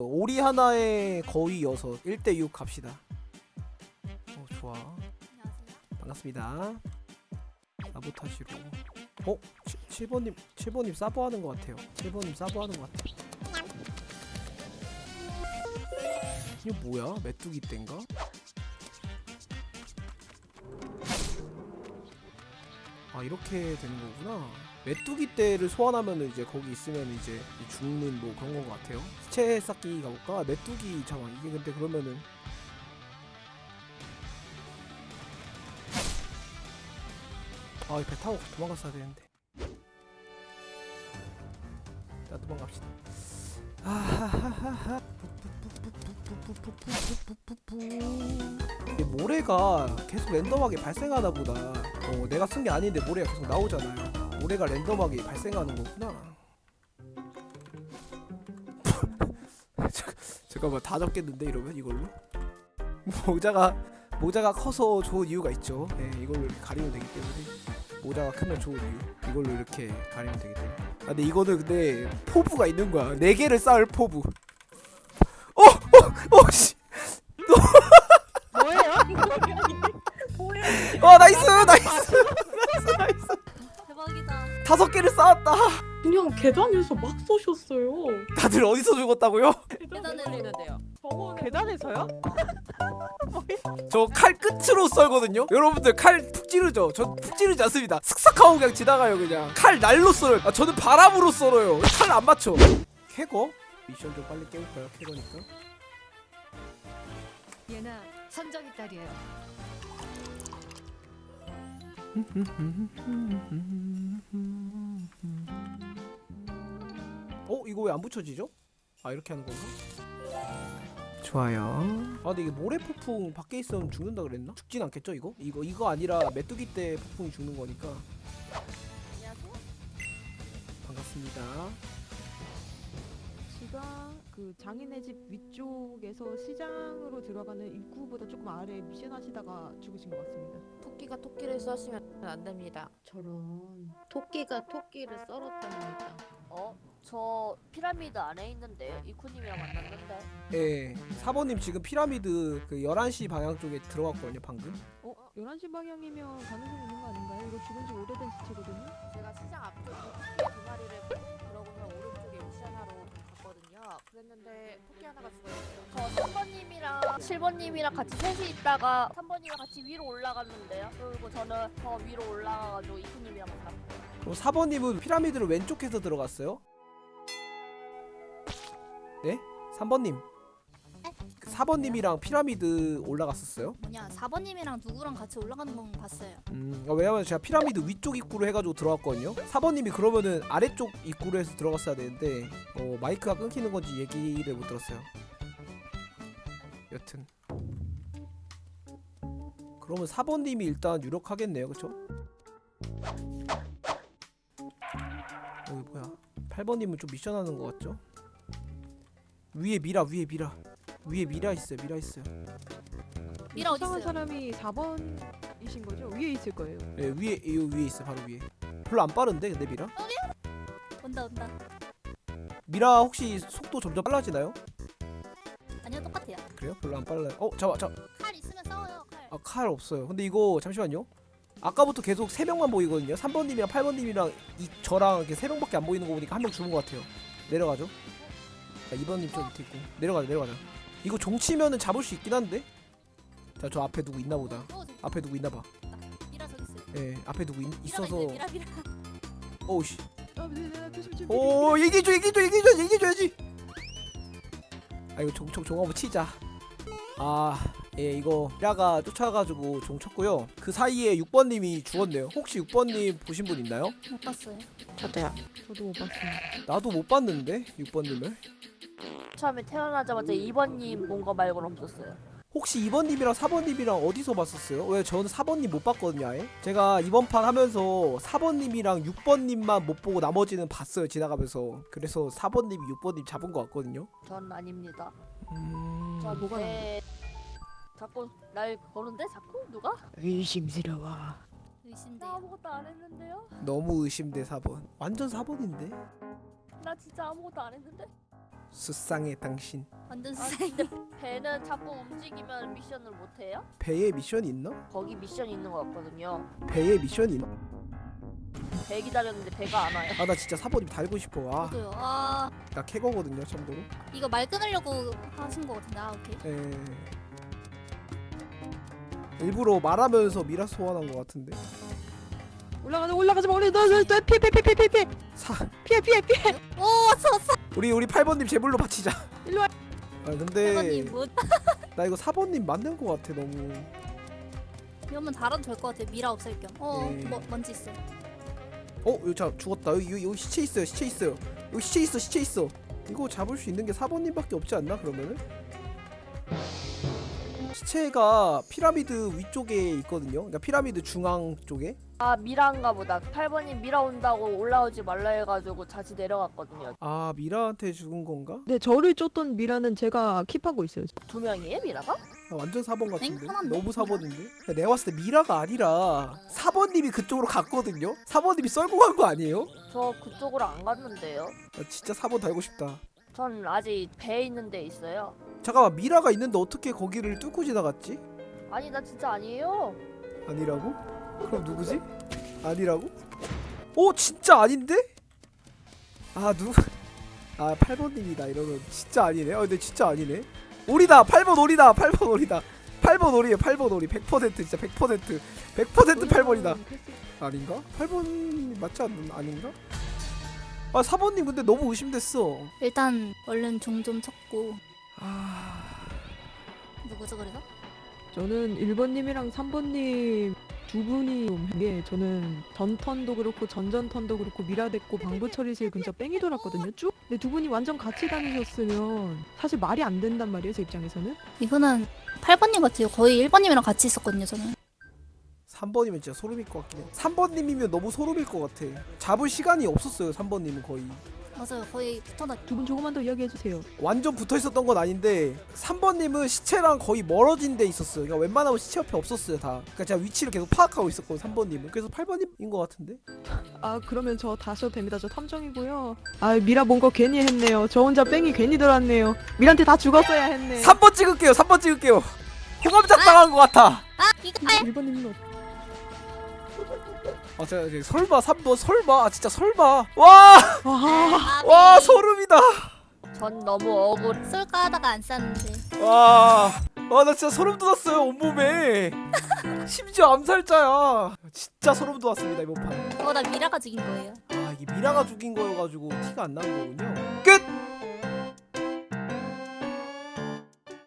오리 하나에 거의 여섯 1대6 갑시다. 어 좋아. 반갑습니다. 사보타시로. 어? 7, 번님 7번님 사보하는 것 같아요. 7번님 사보하는 것 같아요 이게 뭐야? 메뚜기 땐가? 아 이렇게 되는 거구나 메뚜기 떼를 소환하면 이제 거기 있으면 이제 죽는 뭐 그런 건것 같아요 시체 쌓기 가볼까? 메뚜기 잠깐 이게 근데 그러면은 아, 이배 타고 도망갔어야 되는데. 자, 도망갑시다. 모래가 계속 랜덤하게 발생하나 보다. 어, 내가 쓴 게 아닌데 모래가 계속 나오잖아요. 모래가 랜덤하게 발생하는 거구나. 잠- 잠깐만 다 적겠는데 이러면 이걸로? 모자가 모자가 커서 좋은 이유가 있죠. 예, 이걸로 가리면 되기 때문에 모자가 크면 좋은 이유. 이걸로 이렇게 가리면 되기 때문에. 아, 근데 이거는 근데 포부가 있는 거야. 네 개를 쌓을 포부. 어, 어, 어, 씨. 계단에서 막 쏘셨어요. 다들 어디서 죽었다고요? 계단에. 저거 계단에서요? 저 칼 끝으로 썰거든요. 여러분들 칼 푹 찌르죠. 전 푹 찌르지 않습니다. 슥싹하고 그냥 지나가요 그냥. 칼 날로 썰어요. 아, 저는 바람으로 썰어요. 칼 안 맞춰. 캐거? 미션 좀 빨리 깨볼까요? 캐거니까. 얘나 선정이 딸이에요. 어? 이거 왜 안 붙여지죠? 아 이렇게 하는 건가? 좋아요. 아 근데 이게 모래 폭풍 밖에 있으면 죽는다 그랬나? 죽진 않겠죠 이거? 이거 이거 아니라 메뚜기 때 폭풍이 죽는 거니까. 안녕하세요. 반갑습니다. 지가 그 장인의 집 위쪽에서 시장으로 들어가는 입구보다 조금 아래 미션 하시다가 죽으신 것 같습니다. 토끼가 토끼를 쏘시면 안 됩니다. 저런 토끼가 토끼를 썰었답니다. 어? 저 피라미드 안에 있는데요. 이쿠님이랑 만났는데. 예. 사모님 지금 피라미드 그 11시 방향 쪽에 들어갔거든요 방금. 어? 11시 방향이면 가능성 있는 거 아닌가요? 이거 죽은 지 오래된 시체거든요? 제가 시장 앞쪽 토끼 두 마리를 보고 그러고는 오른쪽에 미션하러 갔거든요. 그랬는데 토끼 하나가 죽어있어요. 저 3번님이랑 7번님이랑 같이 셋이 있다가 3번님이랑 같이 위로 올라갔는데요. 그리고 저는 더 위로 올라가가지고 이쿠님이랑 만났어요. 그럼 4번님은 피라미드를 왼쪽에서 들어갔어요? 네? 3번님. 4번님이랑 피라미드 올라갔었어요? 뭐냐 4번님이랑 누구랑 같이 올라가는 건 봤어요. 음, 어, 왜냐면 제가 피라미드 위쪽 입구로 해가지고 들어갔거든요. 4번님이 그러면은 아래쪽 입구로 해서 들어갔어야 되는데 어, 마이크가 끊기는 건지 얘기를 못 들었어요. 여튼 그러면 4번님이 일단 유력하겠네요, 그쵸? 8번님은 좀 미션하는 것 같죠? 위에 미라, 위에 미라, 위에 미라 있어요, 미라 있어요. 미라 어디 있어요? 사람이 4번이신 거죠? 위에 있을 거예요. 예, 위에 이 위에 있어, 바로 위에. 별로 안 빠른데, 근데 미라? 온다 온다. 미라 혹시 속도 점점 빨라지나요? 아니요 똑같아요. 그래요? 별로 안 빨라요. 어, 잠깐, 잠, 칼 있으면 싸워요 칼. 아, 칼 없어요. 근데 이거 잠시만요. 아까부터 계속 세 명만 보이거든요. 3번님이랑 8번님이랑 이 저랑 이렇게 세 명밖에 안 보이는 거 보니까 한 명 죽은 것 같아요. 내려가죠. 자, 2번님 좀 밑에 있고 내려가자, 내려가자. 이거 종치면은 잡을 수 있긴 한데. 자, 저 앞에 누구 있나 보다. 어, 저기 앞에 누구 있나 봐. 미라 저기 있어요. 예, 앞에 누구 있, 있어서. 오우씨. 아, 네, 네, 조심. 오, 얘기해줘, 얘기해줘, 얘기해줘, 얘기해줘야지. 아, 이거 종총 종 한번 치자. 아, 예, 이거 미라가 쫓아가지고 종 쳤고요. 그 사이에 6번님이 죽었네요. 혹시 6번님 보신 분 있나요? 못 봤어요. 저도요. 저도 못 봤습니다. 나도 못 봤는데 6번님을. 처음에 태어나자마자 2번님 본 거 말고는 없었어요. 혹시 2번님이랑 4번님이랑 어디서 봤었어요? 왜 저는 4번님 못 봤거든요 아예 제가 이번 판 하면서 4번님이랑 6번님만 못 보고 나머지는 봤어요 지나가면서 그래서 4번님이 6번님 잡은 것 같거든요 전 아닙니다. 음... 저 뭐가 내... 자꾸 날 거는데 자꾸 누가? 의심스러워. 나 의심돼요. 아무것도 안 했는데요? 너무 의심돼 4번 완전 4번인데 나 진짜 아무것도 안 했는데? 수상해 당신 완전 아 수상해. 근데 배는 자꾸 움직이면 미션을 못 해요? 배에 미션이 있나? 거기 미션이 있는 것 같거든요. 배에 미션이 있나? 배 기다렸는데 배가 안 와요. 아나 진짜 사번님 달고 싶어 아, 저도요. 아나 캐거거든요 참고로 이거 말 끊으려고 하신 거 같은데. 아 오케이. 에... 일부러 말하면서 미라 소환한 것 같은데 올라가자 올라가지 마 우리 너너 피해 피해 피해 피해 피해 사 피해 피해 피해 오 왔어 왔어. 우리 우리 8번님 제물로 바치자 일로 와. 아 근데 뭐나 이거 4번님 맞는 것 같아 너무 이러면 달아도 될것 같아. 미라 없앨 겸. 어 네. 뭐, 먼지 있어. 어? 여기 자 죽었다 여기, 여기, 여기 시체 있어요 시체 있어요 여기 시체 있어 시체 있어 이거 잡을 수 있는 게 4번님밖에 없지 않나 그러면은? 시체가 피라미드 위쪽에 있거든요 그러니까 피라미드 중앙 쪽에 아 미라인가 보다. 8번님 미라 온다고 올라오지 말라 해가지고 다시 내려갔거든요. 아 미라한테 죽은 건가? 네 저를 쫓던 미라는 제가 킵하고 있어요 두 명이에요 미라가? 아, 완전 4번 같은데 하나인데? 너무 4번인데 내가 봤을 때 미라가 아니라 4번님이 그쪽으로 갔거든요 4번님이 썰고 간 거 아니에요? 저 그쪽으로 안 갔는데요. 나 진짜 4번 달고 싶다 전 아직 배에 있는 데 있어요. 잠깐만 미라가 있는데 어떻게 거기를 뚫고 지나갔지? 아니 나 진짜 아니에요. 아니라고? 그럼 누구지? 아니라고? 오 진짜 아닌데? 아 누? 아 8번님이다 이러면 진짜 아니네. 어 근데 진짜 아니네. 오리다 8번 오리다 8번 오리다 8번 오리에 8번 오리 100% 진짜 100% 100% 8번이다. 아닌가? 8번 맞지 않는 아닌가? 아 4번님 근데 너무 의심됐어. 일단 얼른 종좀 쳤고 아 누구죠 그래서? 저는 1번님이랑 3번님 두 분이 이게 저는 전 턴도 그렇고 전전 턴도 그렇고 미라됐고 방부 처리실 근처 뺑이 돌았거든요 쭉 근데 두 분이 완전 같이 다니셨으면 사실 말이 안 된단 말이에요 제 입장에서는 이거는 8번님 같아요. 거의 1번님이랑 같이 있었거든요 저는. 3번이면 진짜 소름일 것 같긴 해. 3번님이면 너무 소름일 것 같아. 잡을 시간이 없었어요 3번님은 거의. 맞아요. 거의 붙어다. 두분 조금만 더 이야기해 주세요 완전 붙어 있었던 건 아닌데 3번님은 시체랑 거의 멀어진 데 있었어요. 그러니까 웬만하면 시체 옆에 없었어요 다. 그러니까 제가 위치를 계속 파악하고 있었거든요 3번님은. 그래서 8번님인 것 같은데. 아 그러면 저 다셔도 됩니다 저 탐정이고요 아 미라 뭔가 괜히 했네요 저 혼자 뺑이 괜히 들어왔네요 미라한테 다 죽었어야 했네 3번 찍을게요. 3번 찍을게요. 호감작 당한 것 같아. 아 이거 아 1번님은 아 제가 이제 설마 3번 설마 아, 진짜 설마 와! 와 아, 와 소름이다. 전 너무 억울. 쏠까 하다가 안 쐈는데. 와. 와 나 진짜 소름 돋았어요 온몸에. 심지어 암살자야. 진짜 소름 돋았습니다 이번 판. 어나 미라가 죽인 거예요. 아 이게 미라가 죽인 거여가지고 티가 안 나는 거군요. 끝.